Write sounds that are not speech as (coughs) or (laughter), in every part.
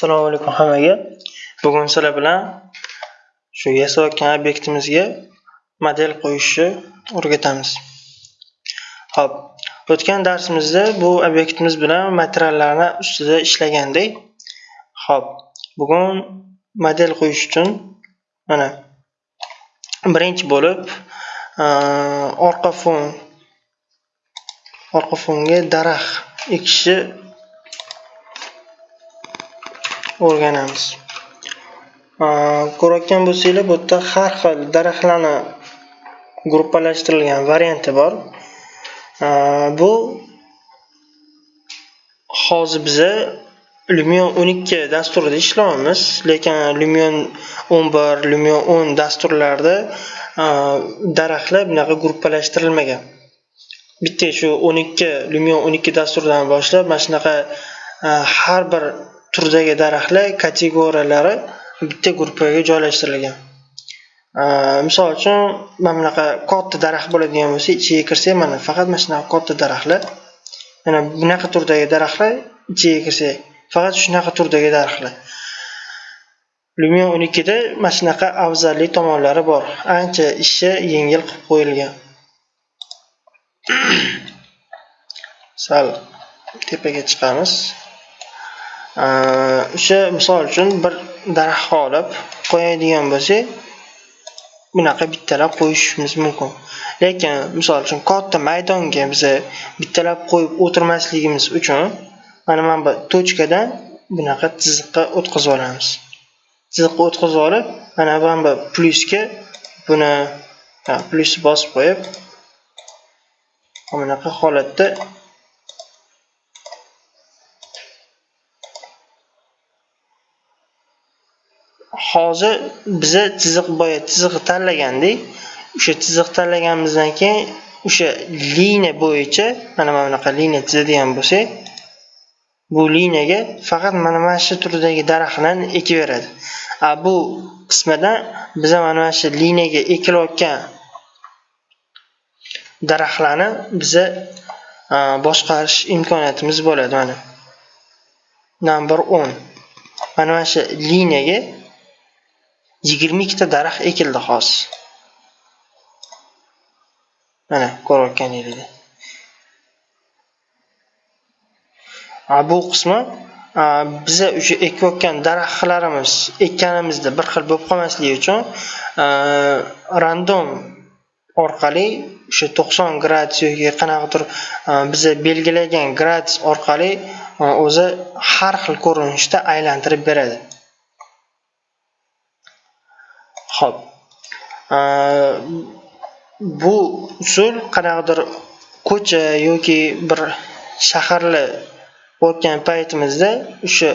Assalomu alaykum hammaga. Bugun sizlar bilan shu yasayotgan obyektimizga model qo'yishni o'rgatamiz. Xo'p, o'tgan darsimizda bu obyektimiz bilan materiallarni ustida ishlagandik. Xo'p, bugun model qo'yish uchun mana birinchi bo'lib orqa fon orqa fonga daraxt ekishni o'rganamiz. Ko'rayotgan bo'lsanglar, bu yerda har xil daraxtlarni gruppalashtirilgan varianti bor. Bu hozir biza Lumion 12 dasturida ishlayapmiz, lekin Lumion 11, Lumion 10 dasturlarida daraxtlar bunaqa gruppalashtirilmagan. Bitta shu 12 Lumion 12 dasturidan boshlab mana shunaqa har bir turdagi daraxtlar kategoriyalari bitta gruppaga joylashtirilgan. Misol uchun mana bunaqa katta daraxt bo'ladigan bo'lsa, ichiga kirsak, mana faqat mana shunaqa katta daraxtlar, mana bunaqa turdagi daraxtlar ichiga kirsak, faqat shunaqa turdagi daraxtlar. Lumion 12 da mana shunaqa afzalli tomonlari bor. Ancha ishni yengil qilib qo'yilgan. (coughs) Sal tepaga chiqamiz. O'sha misol uchun bir daraxt olib qo'yadigan bo'lsak, bunaqa bittalab qo'yishimiz mumkin. Lekin misol uchun katta maydonga biza bittalab qo'yib o'tirmasligimiz uchun mana mana bu tochkadan bunaqa chiziqqa o'tkazib olamiz. Chiziqqa o'tkazib olib, mana mana bu plyusga buni plyusni bosib qo'yib, mana bunaqa holatda hozir biza chiziq boya chiziqni tanlagandik. O'sha chiziq tanlaganimizdan keyin o'sha liniya bo'yicha mana mana bunaqa liniya chizadigan bo'lsak, bu liniyaga faqat mana mana shu turdagi daraxtlarni ekib beradi. A bu qismidan biza mana mana shu liniyaga ekilayotgan daraxtlarni biza boshqarish imkoniyatimiz bo'ladi mana. Number 10. Mana mana shu liniyaga 22 ta daraxt ekildi hozir. Mana ko'rayotganingizdek. Bu qismi biza o'sha ekayotgan daraxtlarimiz ekkanimizda bir xil bo'lib qolmasligi uchun random orqali o'sha 90 gradus yoki qanaqadir biza belgilagan gradus orqali o'zi har xil ko'rinishda aylantirib beradi. Xo'p. Bu usul qanaqadir ko'cha yoki bir shaharli o'tgan paytimizda o'sha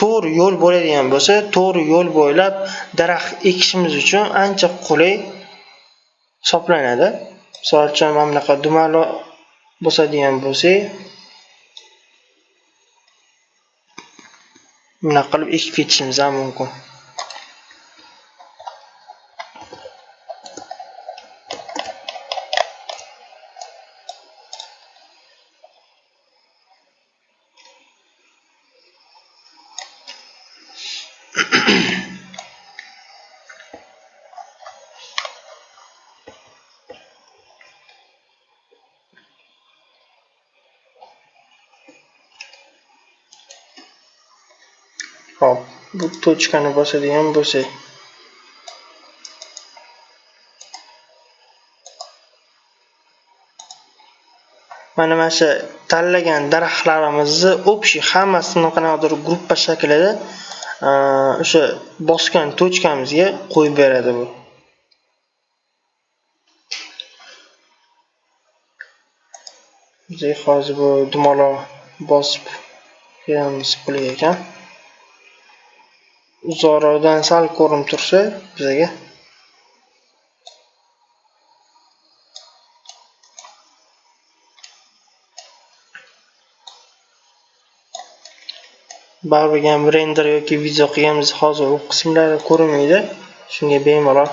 to'g'ri yo'l bo'ladigan bo'lsa, to'g'ri yo'l bo'ylab daraxt ekishimiz uchun ancha qulay hisoblanadi. Misol uchun mana bunaqa dumalo bosadigan bo'lsak, bunaqa qilib ekib ketishimiz ham mumkin. Hop, bu tochkani bosadigan bo'lsak. Mana mana shu tanlagan daraxtlarimizni общий hammasini qanaqadir gruppa shaklida e, o'sha bosgan tochkamizga qo'yib beradi bu. Hozir bu dumaloq bosib qo'yamiz pulga ekan. Uzoqroqdan sal ko'rinib tursa bizaga baribir ham render yoki video qilganmiz. Hozir u qismlari ko'rinmaydi. Shunga bemalol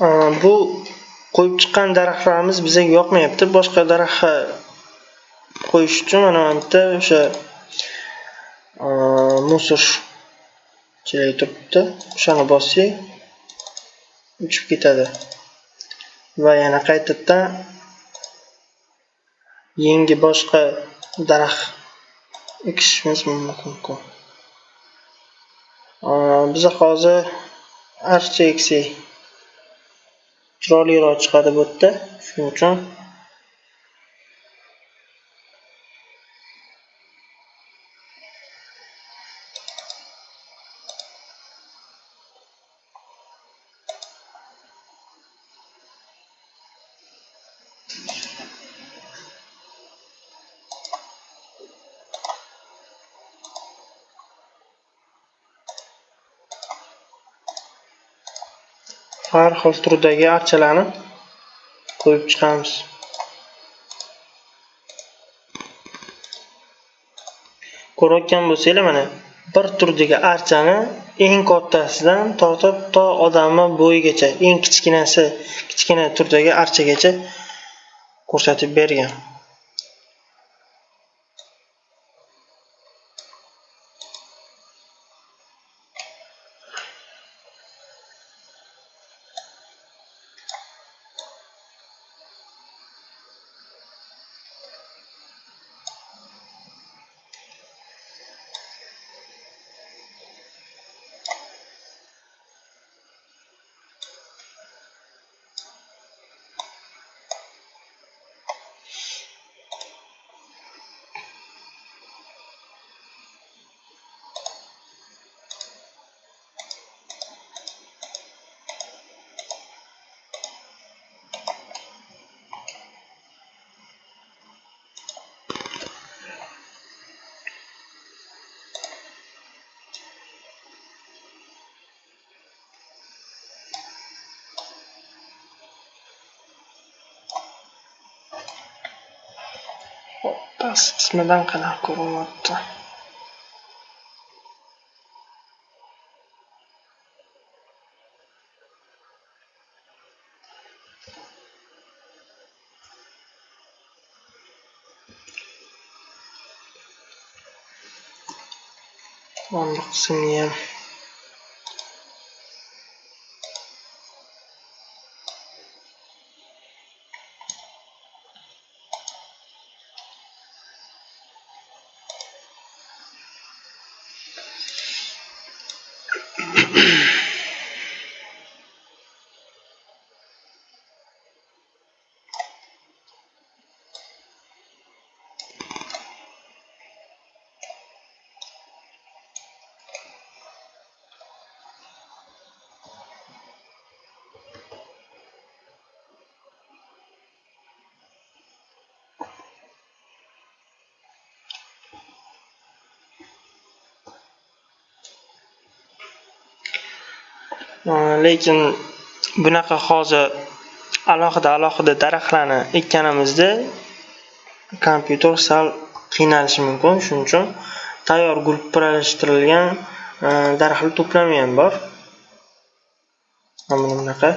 bu qo'yib chiqqan daraxtlarimiz bizga yoqmayapti. Boshqa daraxt qo'yish uchun mana bu yerda o'sha musor chelak turibdi. O'shani bossak uchib ketadi. Va yana qaytadan yangi boshqa daraxt ekishimiz mumkin. Biza hozir archa eksak chiroyliroq chiqadi bu yerda shuning uchun har xil turdagi archalarni qo'yib chiqamiz. Ko'rayotgan bo'lsanglar mana bir turdagi archani eng kattasidan tortib to odamni bo'yigacha eng kichkinasi kichkina turdagi archagacha ko'rsatib bergan. Past qismidan qanaqa ko'rinyapti mana Э, lekin bunaqa hozir alohida alohida daraxtlarni ekkanimizda kompyuter sal qiynalishi mumkin. Shuning uchun tayyor gruppalashtirilgan e, daraxtlar to'plami ham bor. Mana bunaqa.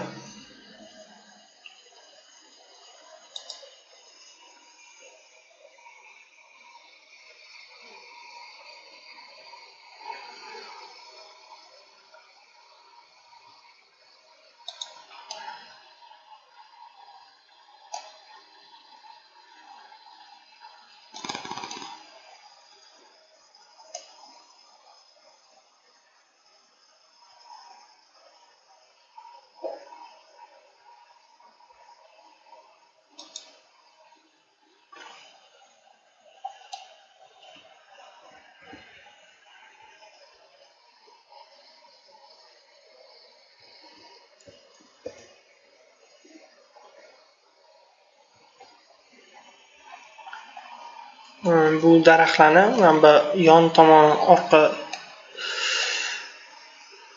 Э, bu daraxtlarni mana bu yon tomon orqa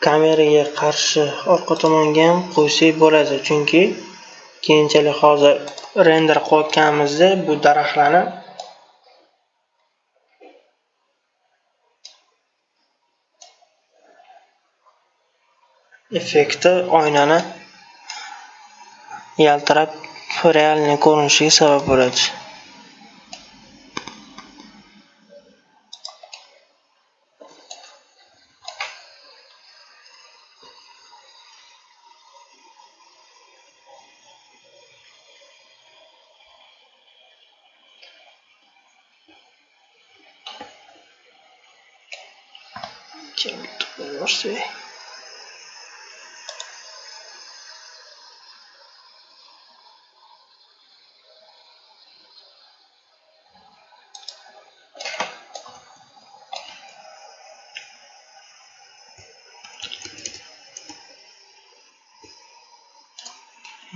kameraga qarshi orqa tomonga ham qo'ysak bo'ladi chunki keyinchalik hozir render qilayotganimizda bu daraxtlarni effekti oynani yaltirab realniy ko'rinishiga sabab bo'ladi. Keyin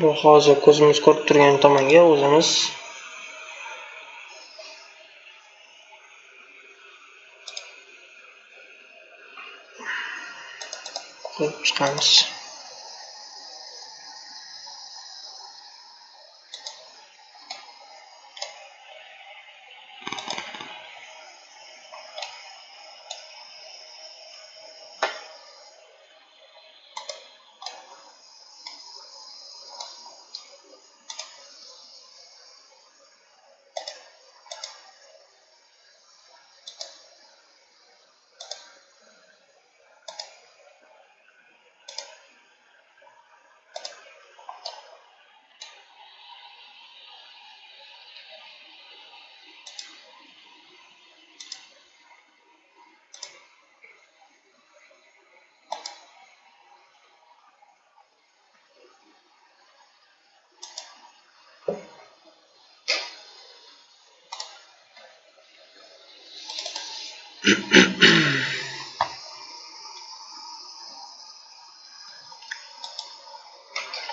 bu hozir ko'zimiz ko'rib turgan tomonga o'zimiz qo'yib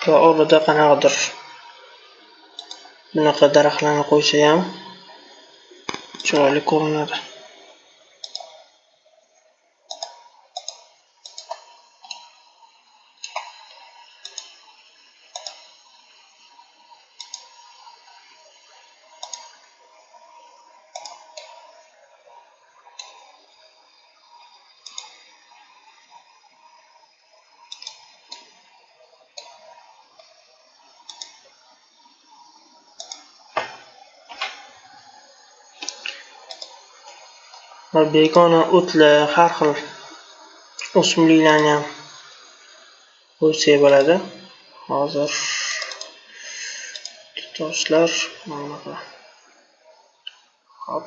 va oldida qanaqadir bunaqa daraxtlarni qo'ysayam chiroyli ko'rinadi va begona o'tlar har xil o'simliklarni ham qo'ysak bo'ladi. Hozir toshlar mana bunaqa hop.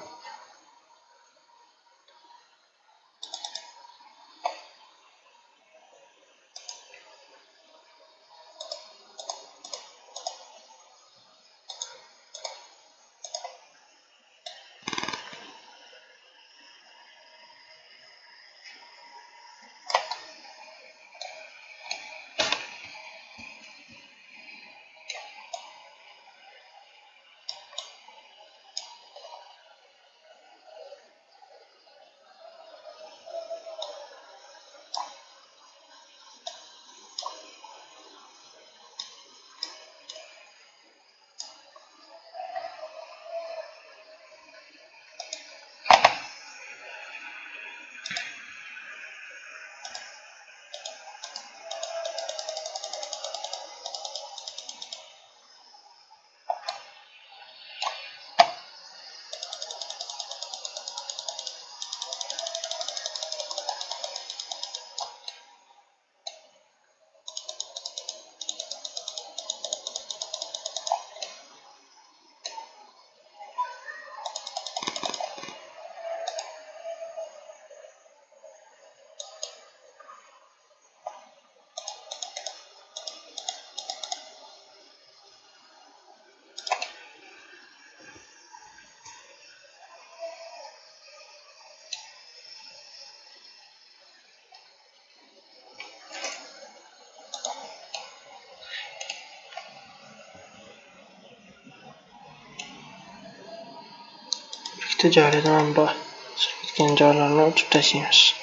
ticareten amba Sovet gencarlarını uçup taşıymış.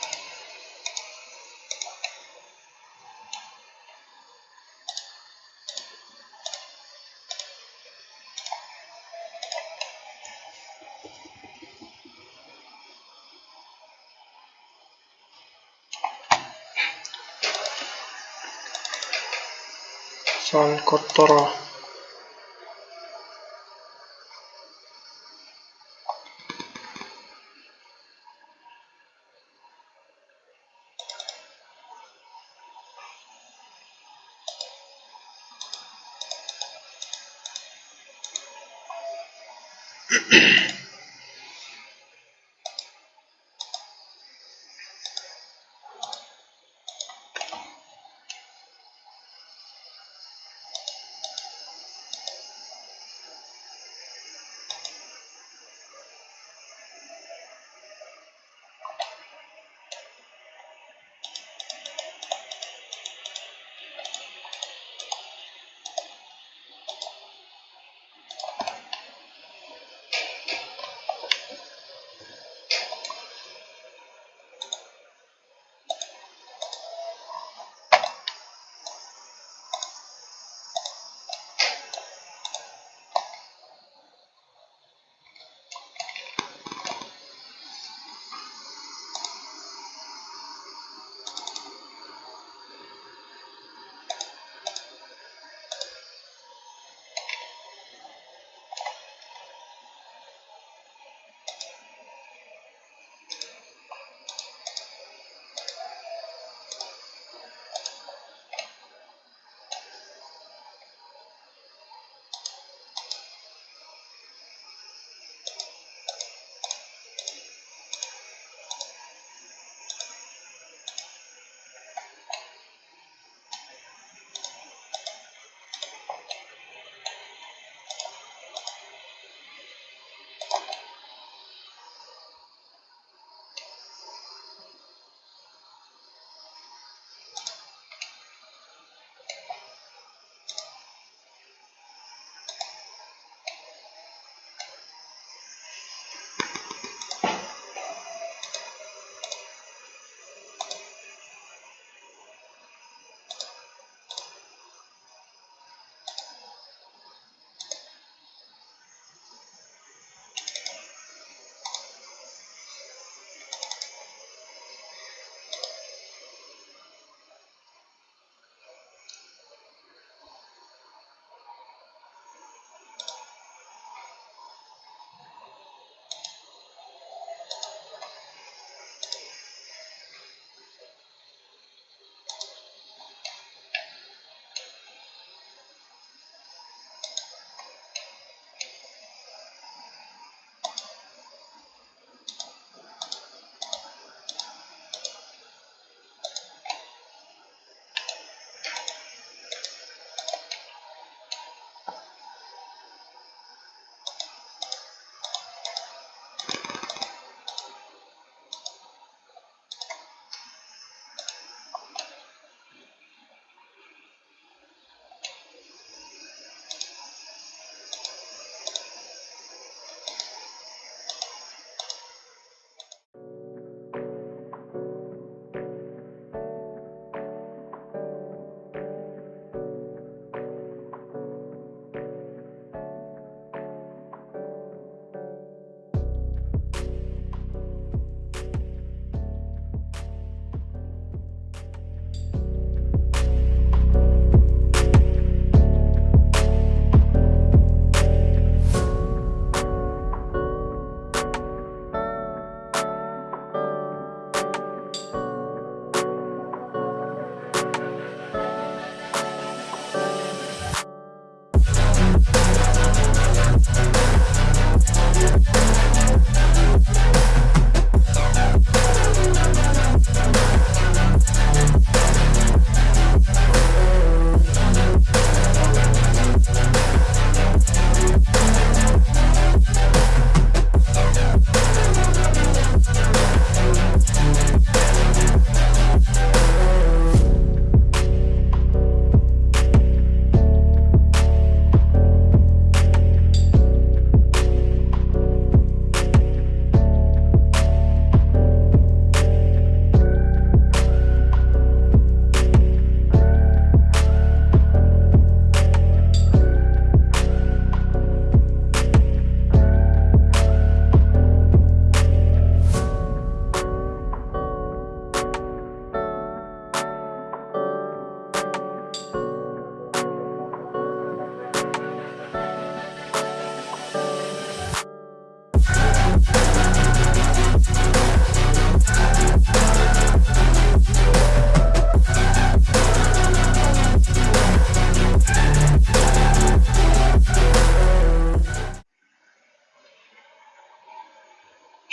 San Cottoro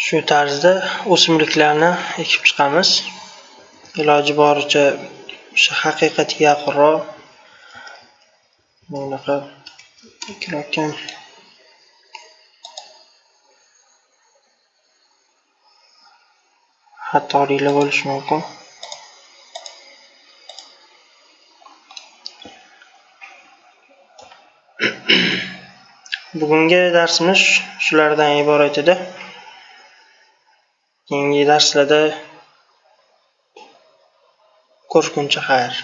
Shu tarzda o'simliklarni ekib chiqamiz. Iloji boricha o'sha haqiqatga yaqinroq bunaqa ekilayotgan xatoliklar bo'lishi mumkin. (coughs) Bugungi darsimiz shulardan iborat edi. Keyingi darslarda ko'rishguncha xayr.